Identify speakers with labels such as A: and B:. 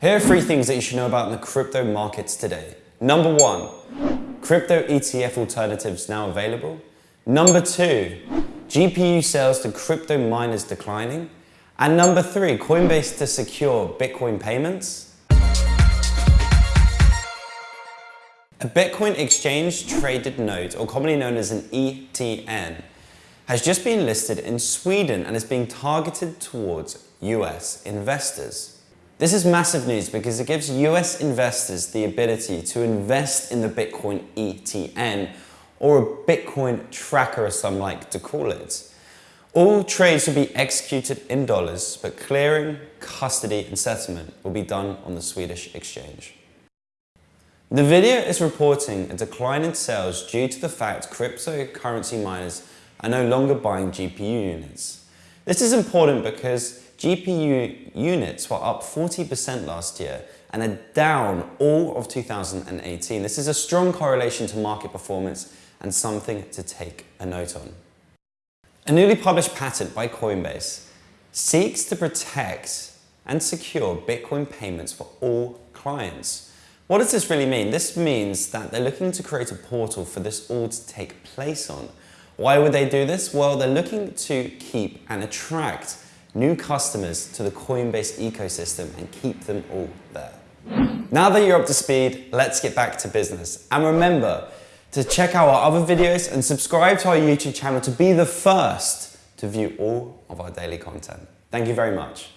A: Here are three things that you should know about in the crypto markets today. Number one, crypto ETF alternatives now available. Number two, GPU sales to crypto miners declining. And number three, Coinbase to secure Bitcoin payments. A Bitcoin exchange traded note, or commonly known as an ETN, has just been listed in Sweden and is being targeted towards US investors. This is massive news because it gives US investors the ability to invest in the Bitcoin ETN or a Bitcoin tracker as some like to call it. All trades will be executed in dollars, but clearing, custody and settlement will be done on the Swedish exchange. Nvidia is reporting a decline in sales due to the fact cryptocurrency miners are no longer buying GPU units. This is important because GPU units were up 40% last year and are down all of 2018. This is a strong correlation to market performance and something to take a note on. A newly published patent by Coinbase seeks to protect and secure Bitcoin payments for all clients. What does this really mean? This means that they're looking to create a portal for this all to take place on. Why would they do this? Well, they're looking to keep and attract new customers to the Coinbase ecosystem and keep them all there. Now that you're up to speed, let's get back to business. And remember to check out our other videos and subscribe to our YouTube channel to be the first to view all of our daily content. Thank you very much.